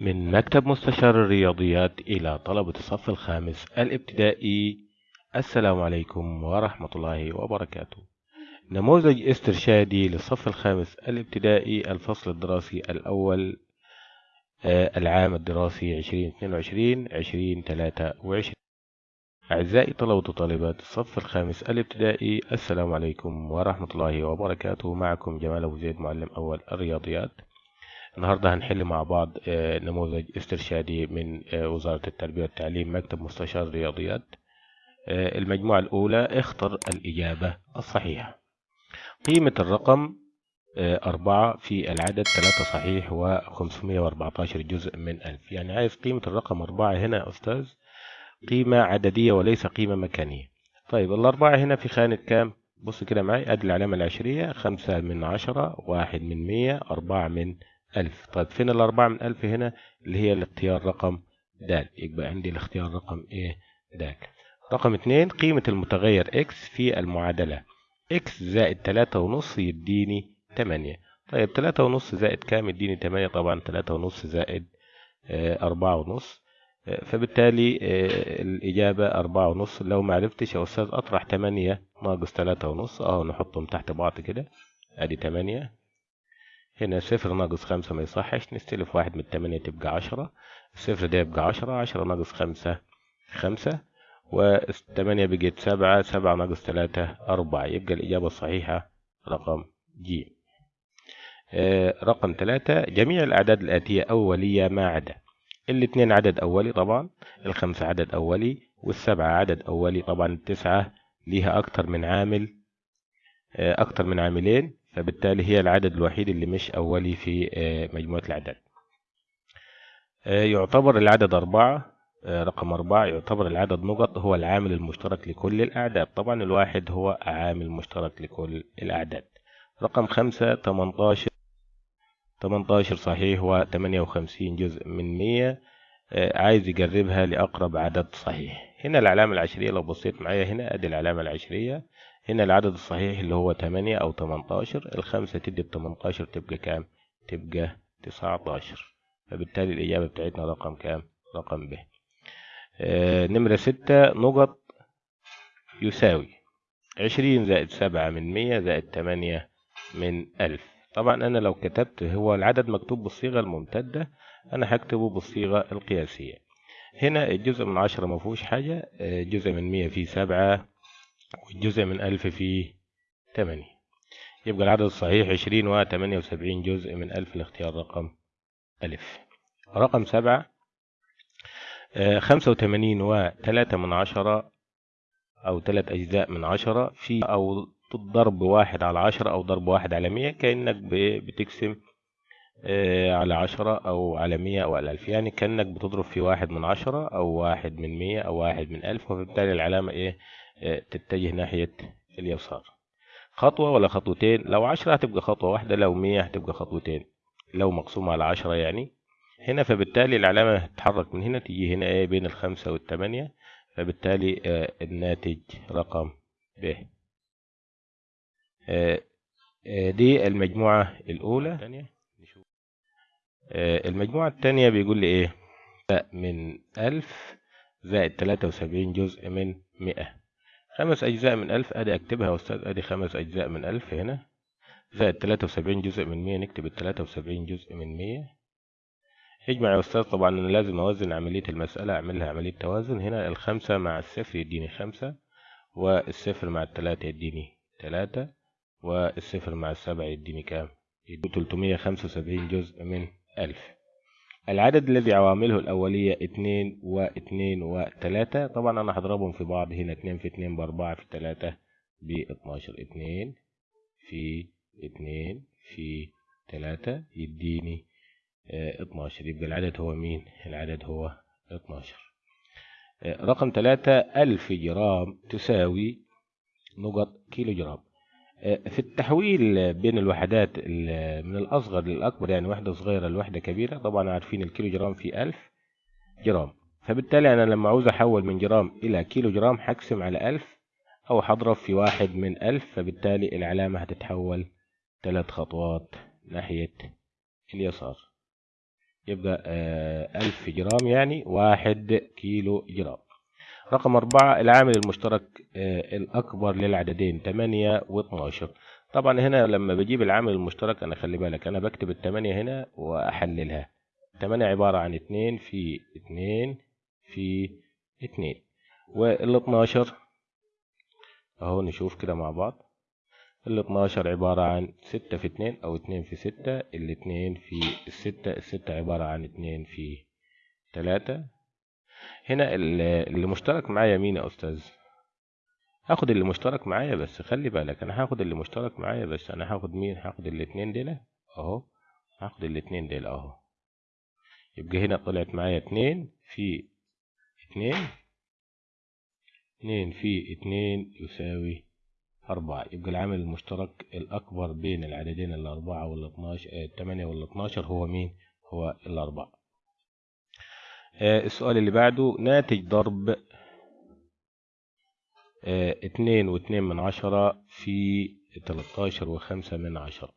من مكتب مستشار الرياضيات إلى طلبة الصف الخامس الابتدائي. السلام عليكم ورحمة الله وبركاته. نموذج استرشادي للصف الخامس الابتدائي الفصل الدراسي الأول آه، العام الدراسي 2022-2023 أعزائي طلبة وطالبات الصف الخامس الابتدائي السلام عليكم ورحمة الله وبركاته. معكم جمال أبو زيد معلم أول الرياضيات. النهاردة هنحل مع بعض آه، نموذج استرشادي من آه، وزارة التربية والتعليم مكتب مستشار الرياضيات آه، المجموعة الأولى اختر الإجابة الصحيحة. قيمة الرقم أربعة في العدد ثلاثة صحيح وخمسمية وأربعتاشر جزء من ألف. يعني عايز قيمة الرقم أربعة هنا يا أستاذ؟ قيمة عددية وليس قيمة مكانية. طيب الأربعة هنا في خانة كام؟ بص كده معي أدي العلامة العشرية خمسة من عشرة واحد من مية أربعة من ألف. طيب فين الأربعة من ألف هنا؟ اللي هي الاختيار رقم د يبقى عندي الاختيار رقم إيه د رقم اتنين قيمة المتغير X في المعادلة. X زائد تلاتة ونص يديني تمانية. طيب تلاتة ونص زائد كام؟ يديني تمانية. طبعا تلاتة ونص زائد آه، أربعة ونص. آه، فبالتالي آه، الإجابة أربعة ونص. لو معرفتش يا أستاذ أطرح تمانية ناقص تلاتة ونص. أهو نحطهم تحت بعض كده. أدي تمانية. هنا صفر ناقص خمسة ما يصحش نستلف واحد من التمانية تبقى عشرة. الصفر ده يبقى عشرة عشرة ناقص خمسة خمسة والتمانية بقت سبعة سبعة ناقص تلاتة أربعة. يبقى الإجابة الصحيحة رقم ج آه رقم ثلاثة جميع الأعداد الآتية أولية ما عدا. الاثنين عدد أولي طبعا الخمسة عدد أولي والسبعة عدد أولي طبعا التسعة ليها أكتر من عامل آه أكتر من عاملين. فبالتالي هي العدد الوحيد اللي مش أولي في آه، مجموعة الأعداد. آه، يعتبر العدد أربعة آه، رقم أربعة يعتبر العدد نقط هو العامل المشترك لكل الأعداد. طبعا الواحد هو عامل مشترك لكل الأعداد. رقم خمسة تمنتاشر تمنتاشر صحيح وتمانية وخمسين جزء من مية عايز يقربها لأقرب عدد صحيح. هنا العلامة العشرية لو بصيت معايا هنا أدي العلامة العشرية. هنا العدد الصحيح اللي هو تمانية أو تمنتاشر الخمسة تدي بتمنتاشر تبقى كام؟ تبقى تسعتاشر فبالتالي الإجابة بتاعتنا رقم كام؟ رقم ب آه نمرة ستة نقط يساوي عشرين زائد سبعة من مية زائد تمانية من ألف طبعا أنا لو كتبت هو العدد مكتوب بالصيغة الممتدة أنا هكتبه بالصيغة القياسية هنا الجزء من عشرة مفهوش حاجة آه، جزء من مية فيه سبعة والجزء من ألف فيه تمانية. يبقى العدد الصحيح عشرين وتمانية وسبعين جزء من ألف الاختيار رقم ألف. رقم سبعة آه، خمسة وتمانين وتلاتة من عشرة أو تلات أجزاء من عشرة في أو ضرب واحد على عشرة أو ضرب واحد على مية كأنك بتقسم آه، على عشرة أو على مية أو على ألف. يعني كأنك بتضرب في واحد من عشرة أو واحد من مية أو واحد من ألف وبالتالي العلامة إيه؟ تتجه ناحية اليسار. خطوة ولا خطوتين؟ لو عشرة هتبقى خطوة واحدة لو مية هتبقى خطوتين. لو مقسومة على عشرة يعني. هنا فبالتالي العلامة هتتحرك من هنا تيجي هنا إيه بين الخمسة والتمانية فبالتالي آه، الناتج رقم ب آه، آه، دي المجموعة الأولى. آه، المجموعة التانية بيقول لي إيه؟ من ألف زائد تلاتة وسبعين جزء من مئة. خمس أجزاء من ألف أدي أكتبها يا أستاذ أدي خمس أجزاء من ألف هنا. زائد تلاتة وسبعين جزء من مية نكتب التلاتة وسبعين جزء من مية. اجمع يا أستاذ طبعا أنا لازم أوزن عملية المسألة أعملها عملية توازن. هنا الخمسة مع الصفر يديني خمسة والصفر مع التلاتة يديني تلاتة والصفر مع السبعة يديني كام؟ يديني تلتمية خمسة وسبعين جزء من ألف. العدد الذي عوامله الأولية اتنين واتنين وتلاتة طبعا أنا هضربهم في بعض هنا اتنين في اتنين بأربعة في تلاتة باتناشر اتنين في اتنين في تلاتة يديني آه اتناشر يبقى العدد هو مين؟ العدد هو اتناشر آه رقم تلاتة ألف جرام تساوي نقط كيلو جرام في التحويل بين الوحدات ال- من الأصغر للأكبر يعني واحدة صغيرة لواحدة كبيرة طبعا عارفين الكيلو جرام فيه ألف جرام. فبالتالي أنا لما عاوز أحول من جرام إلى كيلو جرام هقسم على ألف أو هضرب في واحد من ألف فبالتالي العلامة هتتحول ثلاث خطوات ناحية اليسار. يبقى آه، ألف جرام يعني واحد كيلو جرام. رقم أربعة العامل المشترك آه، الأكبر للعددين تمانية واتناشر طبعا هنا لما بجيب العامل المشترك أنا خلي بالك أنا بكتب التمانية هنا وأحللها. التمانية عبارة عن اتنين في اتنين في اتنين والاتناشر أهو نشوف كده مع بعض. ال 12 عبارة عن ستة في اتنين أو اتنين في ستة الاتنين في الستة الستة عبارة عن اتنين في تلاتة هنا اللي مشترك معايا مين يا أستاذ؟ هاخد اللي مشترك معايا بس خلي بالك أنا هاخد اللي مشترك معايا بس أنا هاخد مين؟ هاخد الاتنين دول أهو هاخد الاتنين دول أهو يبقى هنا طلعت معايا اتنين في اتنين اتنين في اتنين يساوي أربعة يبقى العامل المشترك الأكبر بين العددين الأربعة والاتناشر التمانية والاتناشر هو مين؟ هو الأربعة آه، السؤال اللي بعده ناتج ضرب آه، اتنين واتنين من عشرة في تلاتاشر وخمسة من عشرة.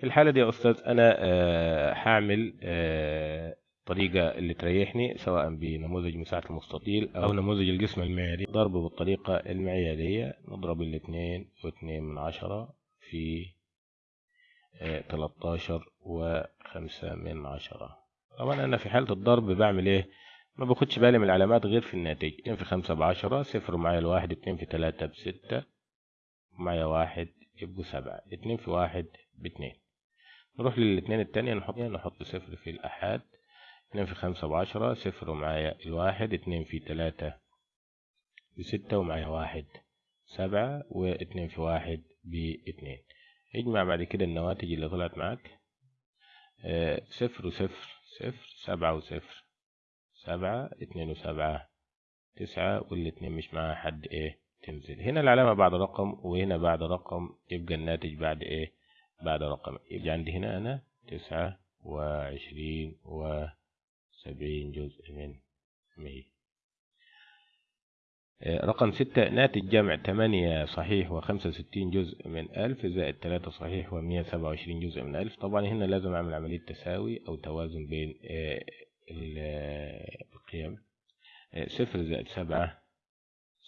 في الحالة دي يا أستاذ أنا آه، هعمل الطريقة اللي تريحني سواء بنموذج مساحة المستطيل أو نموذج الجسم المعياري ضرب بالطريقة المعيارية نضرب الاثنين واثنين من عشرة في آه، تلاتاشر وخمسة من عشرة. طبعا أنا في حالة الضرب بعمل إيه؟ ما باخدش بالي من العلامات غير في الناتج. اتنين في خمسة بعشرة صفر معايا الواحد اتنين في تلاتة بستة معايا واحد يبقوا سبعة اتنين في واحد باتنين. نروح للاتنين التانية نحط نحط صفر في الأحاد اتنين في خمسة بعشرة صفر ومعايا الواحد اتنين في تلاتة بستة ومعايا واحد سبعة واتنين في واحد باتنين. اجمع بعد كده النواتج اللي طلعت معاك. آه صفر وصفر صفر سبعة وصفر. سبعة اتنين وسبعة تسعة والاتنين مش معاها حد إيه تنزل. هنا العلامة بعد رقم وهنا بعد رقم يبقى الناتج بعد إيه؟ بعد رقم. يبقى عندي هنا أنا تسعة وعشرين و سبعين جزء من مية. رقم ستة ناتج جمع تمانية صحيح وخمسة وستين جزء من ألف زائد تلاتة صحيح ومية سبعة وعشرين جزء من ألف. طبعا هنا لازم أعمل عملية تساوي أو توازن بين آه، القيم. آه، صفر زائد سبعة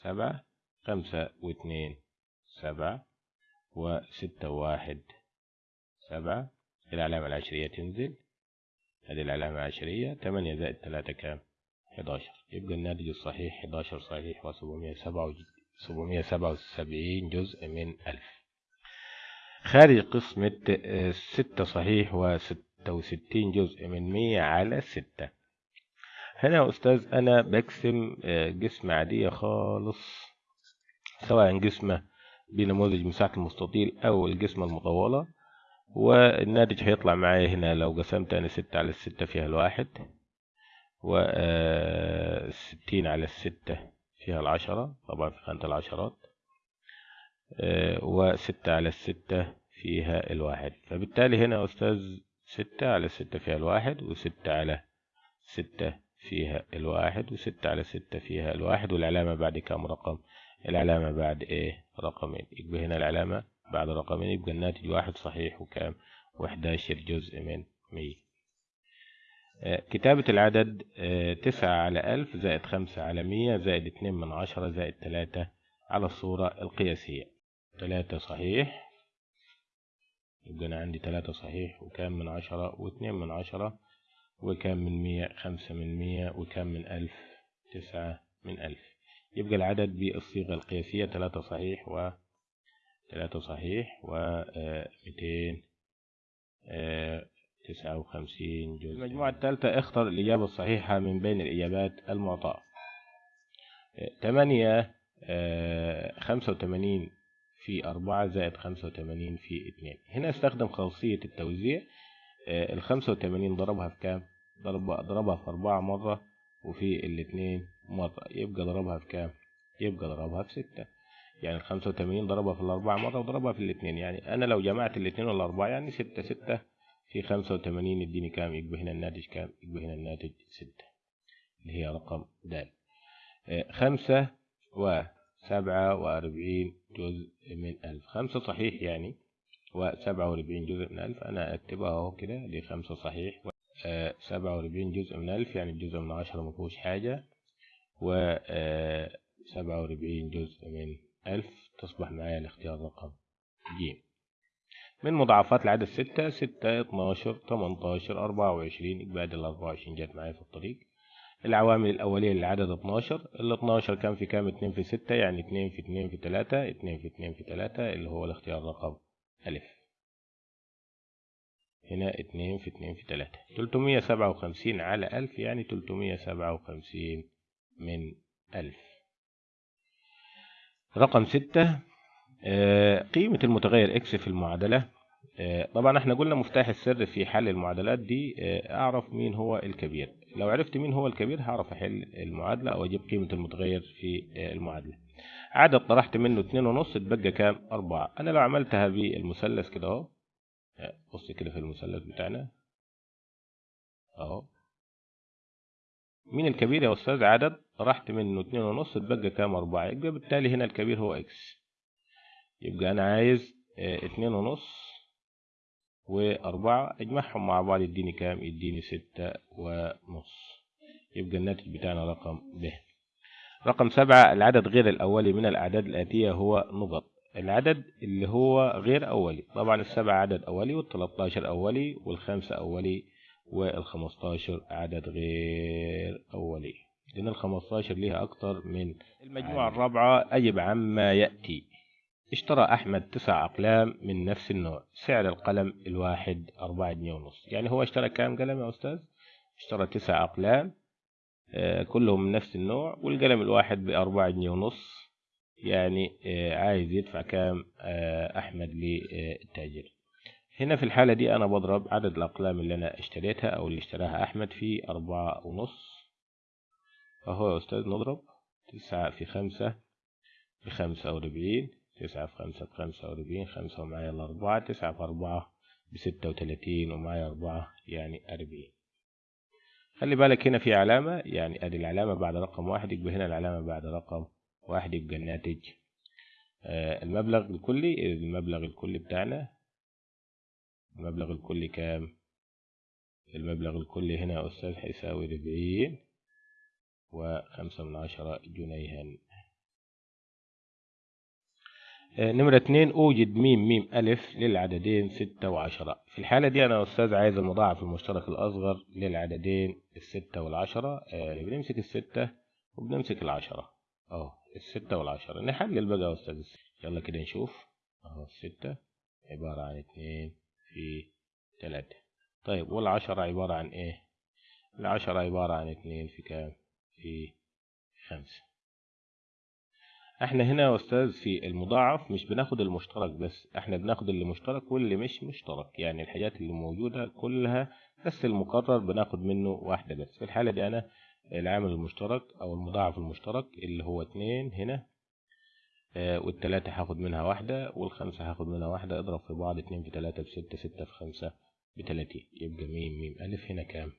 سبعة خمسة واثنين سبعة وستة وواحد سبعة. العلامة العشرية تنزل. هذه العلامة عشرية تمانية زائد تلاتة كام؟ حداشر. يبقى الناتج الصحيح حداشر صحيح وسبعمية سبعة سبعمية سبعة وسبعين جزء من ألف. خارج قسمة آه، ستة صحيح وستة وستين جزء من مية على ستة. هنا يا أستاذ أنا بقسم آه، جسم عادية خالص سواء جسمة بنموذج مساحة المستطيل أو الجسمة المطولة والناتج هيطلع معايا هنا لو قسمت أنا ستة على الستة فيها الواحد. وستين على الستة فيها العشرة. طبعا في خانة العشرات. آه، وستة على الستة فيها الواحد. فبالتالي هنا أستاذ ستة على الستة فيها الواحد وستة على ستة فيها الواحد وستة على ستة فيها الواحد. والعلامة بعد كام رقم؟ العلامة بعد إيه؟ رقمين. يبقى هنا العلامة بعد رقمين. يبقى الناتج واحد صحيح وكام وحداشر جزء من مية. كتابة العدد آه، تسعة على ألف زائد خمسة على مية زائد اتنين من عشرة زائد تلاتة على الصورة القياسية. تلاتة صحيح. يبقى أنا عندي تلاتة صحيح وكام من عشرة؟ واتنين من عشرة. وكام من مية؟ خمسة من مية. وكام من ألف؟ تسعة من ألف. يبقى العدد بالصيغة القياسية تلاتة صحيح و تلاتة صحيح و ميتين تسعة وخمسين جزء المجموعة الثالثة اختر الإجابة الصحيحة من بين الإجابات المعطاة. تمانية خمسة وتمانين في أربعة زائد خمسة وتمانين في اتنين هنا استخدم خاصية التوزيع. الخمسة وتمانين ضربها في كام؟ ضربها في أربعة مرة وفي الاتنين مرة. يبقى ضربها في كام؟ يبقى ضربها في ستة. يعني الخمسة وتمانين ضربها في الأربعة مرة وضربها في الاثنين. يعني أنا لو جمعت الاثنين والأربعة يعني ستة ستة في خمسة وتمانين يديني كام؟ يبقى هنا الناتج كام؟ يبقى هنا الناتج ستة اللي هي رقم د آه، خمسة وسبعة وأربعين جزء من ألف. خمسة صحيح يعني؟ وسبعة وأربعين جزء من ألف. أنا أكتبها أهو كده دي خمسة صحيح. سبعة وأربعين جزء من ألف يعني الجزء من عشرة مفهوش حاجة. و سبعة وأربعين جزء من ألف. تصبح معايا الاختيار رقم ج من مضاعفات العدد ستة ستة اتناشر تمنتاشر أربعة وعشرين إجباد الأربعة وعشرين جت معايا في الطريق. العوامل الأولية للعدد اتناشر. ال 12 كان في كام؟ اتنين في ستة يعني اتنين في اتنين في تلاتة اتنين في اتنين في تلاتة اللي هو الاختيار رقم ألف. هنا اتنين في اتنين في تلاتة. تلتمية سبعة وخمسين على ألف يعني تلتمية سبعة وخمسين من ألف. رقم ستة قيمة المتغير إكس في المعادلة طبعا إحنا قلنا مفتاح السر في حل المعادلات دي أعرف مين هو الكبير. لو عرفت مين هو الكبير هعرف أحل المعادلة أو أجيب قيمة المتغير في المعادلة. عدد طرحت منه اتنين ونص اتبقى كام؟ أربعة. أنا لو عملتها بالمثلث كده أهو بص كده في المثلث بتاعنا. أهو. مين الكبير يا أستاذ؟ عدد طرحت منه اتنين ونص اتبقى كام؟ أربعة. يبقى بالتالي هنا الكبير هو إكس يبقى أنا عايز اتنين ونص وأربعة أجمعهم مع بعض يديني كام؟ يديني ستة ونص. يبقى الناتج بتاعنا رقم ب. رقم سبعة العدد غير الأولي من الأعداد الآتية هو نقط. العدد اللي هو غير أولي. طبعا السبعة عدد أولي والتلاتاشر أولي والخمسة أولي والخمستاشر عدد غير أولي. لأن الخمستاشر ليها أكتر من المجموعة الرابعة أجب عما يأتي. اشترى أحمد تسع أقلام من نفس النوع سعر القلم الواحد أربعة جنيه ونص. يعني هو اشترى كام قلم يا أستاذ؟ اشترى تسع أقلام آه كلهم من نفس النوع والقلم الواحد بأربعة جنيه ونص. يعني آه عايز يدفع كام آه أحمد للتاجر. هنا في الحالة دي أنا بضرب عدد الأقلام اللي أنا اشتريتها أو اللي اشتراها أحمد في أربعة ونص. فهو يا أستاذ نضرب تسعة في خمسة بخمسة وأربعين. تسعة في خمسة بخمسة وأربعين خمسة ومعايا الأربعة تسعة في أربعة بستة وتلاتين ومعايا أربعة يعني أربعين. خلي بالك هنا في علامة يعني أدي العلامة بعد رقم واحد يبقى هنا العلامة بعد رقم واحد يبقى الناتج. آه المبلغ الكلي المبلغ الكلي بتاعنا. المبلغ الكلي كام؟ المبلغ الكلي هنا يا أستاذ هيساوي أربعين وخمسة من عشرة جنيها. نمرة اتنين أوجد ميم ميم ألف للعددين ستة وعشرة. في الحالة دي أنا أستاذ عايز المضاعف المشترك الأصغر للعددين الستة والعشرة. آه بنمسك الستة وبنمسك العشرة. أهو الستة والعشرة. نحلل بقى يا أستاذ. يلا كده نشوف. أهو الستة عبارة عن اتنين في تلاتة. طيب والعشرة عبارة عن إيه؟ العشرة عبارة عن اتنين في كام؟ في خمسة. إحنا هنا يا أستاذ في المضاعف مش بناخد المشترك بس إحنا بناخد اللي مشترك واللي مش مشترك يعني الحاجات اللي موجودة كلها بس المقرر بناخد منه واحدة بس. في الحالة دي أنا العامل المشترك أو المضاعف المشترك اللي هو اتنين هنا آه والتلاتة هاخد منها واحدة والخمسة هاخد منها واحدة اضرب في بعض اتنين في تلاتة بستة ستة في خمسة بتلاتين. يبقى ميم ميم ألف هنا كام؟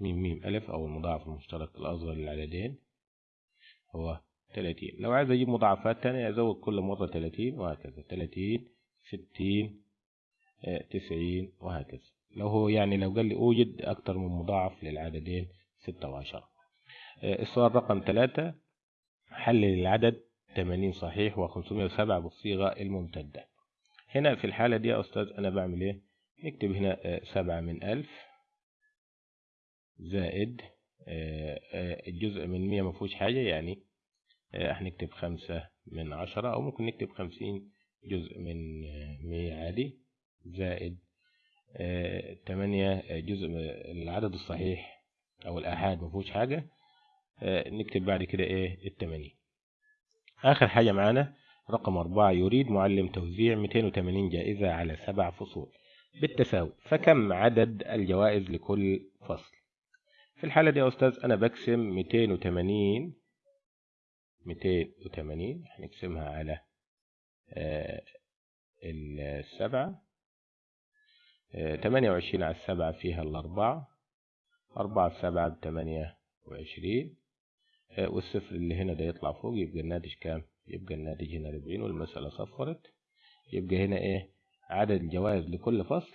ميم ميم ألف أو المضاعف المشترك الأصغر للعددين هو تلاتين. لو عايز أجيب مضاعفات تانية أزود كل مرة تلاتين وهكذا. تلاتين ستين تسعين وهكذا. لو هو يعني لو قال لي أوجد أكتر من مضاعف للعددين ستة وعشرة. السؤال رقم ثلاثة حلل العدد تمانين صحيح وخمسمية وسبعة بالصيغة الممتدة. هنا في الحالة دي يا أستاذ أنا بعمل إيه؟ نكتب هنا سبعة من ألف زائد الجزء من مية مفهوش حاجة يعني هنكتب خمسة من عشرة أو ممكن نكتب خمسين جزء من مية عادي زائد تمانية جزء العدد الصحيح أو الآحاد مفهوش حاجة. نكتب بعد كده إيه؟ التمانين. آخر حاجة معانا رقم أربعة يريد معلم توزيع 280 جائزة على سبع فصول بالتساوي. فكم عدد الجوائز لكل فصل؟ في الحالة دي يا أستاذ أنا بقسم 280 280 هنقسمها على آه السبعة. آه 28 على السبعة فيها الأربعة. أربعة سبعة بتمانية وعشرين. آه والصفر اللي هنا ده يطلع فوق يبقى الناتج كام؟ يبقى الناتج هنا أربعين والمسألة صفرت. يبقى هنا إيه؟ عدد الجوائز لكل فصل.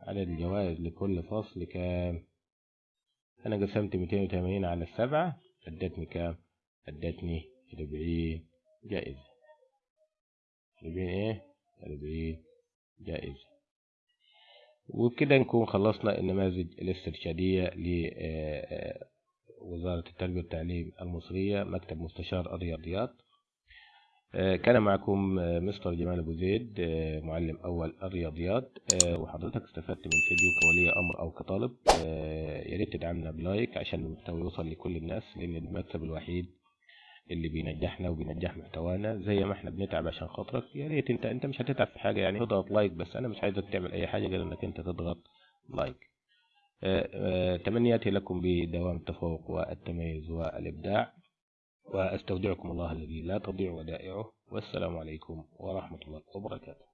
عدد الجوائز لكل فصل كام؟ أنا قسمت ميتين وتمانين على السبعة ادتني كام؟ ادتني أربعين جائزة. أربعين إيه؟ أربعين جائزة. وبكده نكون خلصنا النماذج الاسترشادية لوزارة التربية والتعليم المصرية مكتب مستشار الرياضيات كان معكم مستر جمال أبو زيد معلم أول الرياضيات. وحضرتك استفدت من الفيديو كولي أمر أو كطالب. يا ريت تدعمنا ب like عشان المحتوى يوصل لكل الناس لأن المكسب الوحيد اللي بينجحنا وبينجح محتوانا. زي ما إحنا بنتعب عشان خاطرك يا ريت انت انت مش هتتعب في حاجة يعني اضغط like بس. أنا مش عايزك تعمل أي حاجة غير إنك انت تضغط لايك. تمنياتي لكم بدوام التفوق والتميز والإبداع. وأستودعكم الله الذي لا تضيع ودائعه. والسلام عليكم ورحمة الله وبركاته.